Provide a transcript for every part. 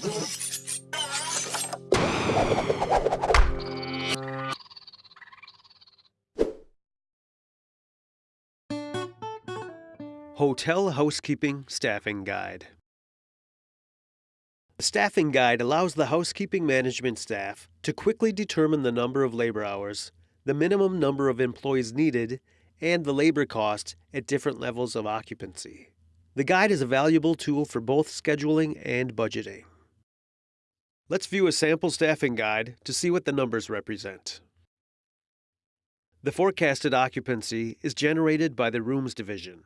Hotel Housekeeping Staffing Guide The staffing guide allows the housekeeping management staff to quickly determine the number of labor hours, the minimum number of employees needed, and the labor cost at different levels of occupancy. The guide is a valuable tool for both scheduling and budgeting. Let's view a sample staffing guide to see what the numbers represent. The forecasted occupancy is generated by the rooms division.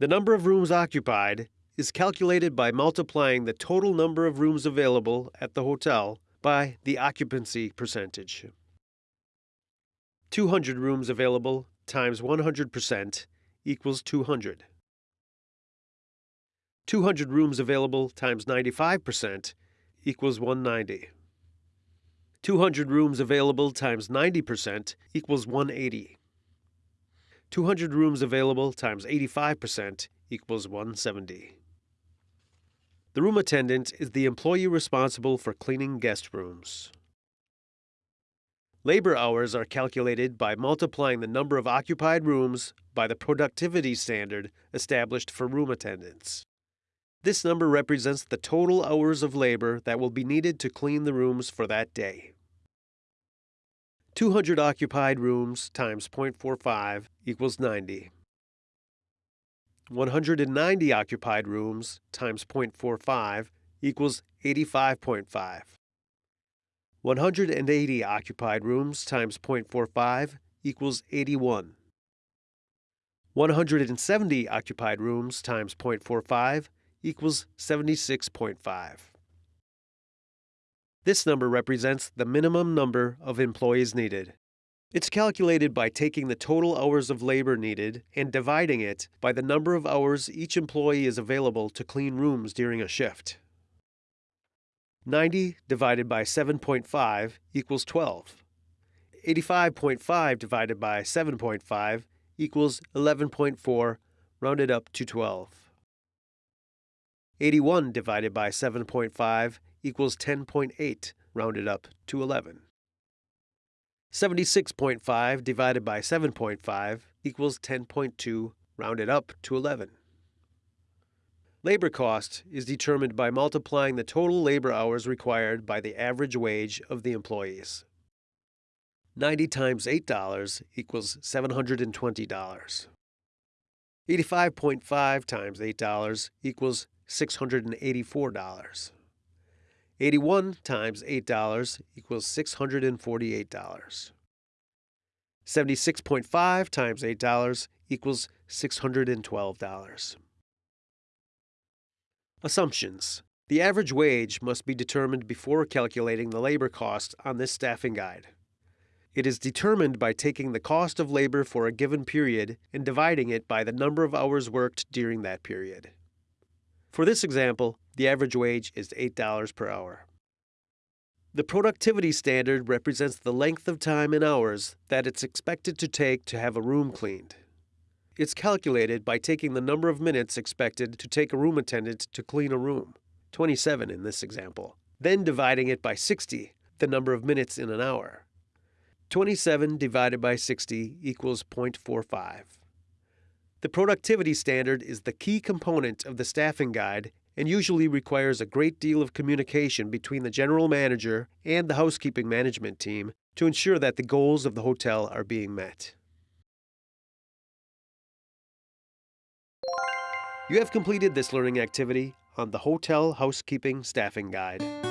The number of rooms occupied is calculated by multiplying the total number of rooms available at the hotel by the occupancy percentage. 200 rooms available times 100% equals 200. 200 rooms available times 95% equals 190. 200 rooms available times 90% equals 180. 200 rooms available times 85% equals 170. The room attendant is the employee responsible for cleaning guest rooms. Labor hours are calculated by multiplying the number of occupied rooms by the productivity standard established for room attendants. This number represents the total hours of labor that will be needed to clean the rooms for that day. 200 occupied rooms times 0.45 equals 90. 190 occupied rooms times 0.45 equals 85.5. 180 occupied rooms times 0.45 equals 81. 170 occupied rooms times 0.45 equals 76.5. This number represents the minimum number of employees needed. It's calculated by taking the total hours of labor needed and dividing it by the number of hours each employee is available to clean rooms during a shift. 90 divided by 7.5 equals 12. 85.5 divided by 7.5 equals 11.4, rounded up to 12. 81 divided by 7.5 equals 10.8, rounded up to 11. 76.5 divided by 7.5 equals 10.2, rounded up to 11. Labor cost is determined by multiplying the total labor hours required by the average wage of the employees. 90 times $8 equals $720. 85.5 times $8 equals $684. 81 times $8 equals $648. 76.5 times $8 equals $612. Assumptions. The average wage must be determined before calculating the labor cost on this staffing guide. It is determined by taking the cost of labor for a given period and dividing it by the number of hours worked during that period. For this example, the average wage is $8 per hour. The productivity standard represents the length of time in hours that it's expected to take to have a room cleaned. It's calculated by taking the number of minutes expected to take a room attendant to clean a room, 27 in this example, then dividing it by 60, the number of minutes in an hour. 27 divided by 60 equals 0.45. The productivity standard is the key component of the staffing guide and usually requires a great deal of communication between the general manager and the housekeeping management team to ensure that the goals of the hotel are being met. You have completed this learning activity on the Hotel Housekeeping Staffing Guide.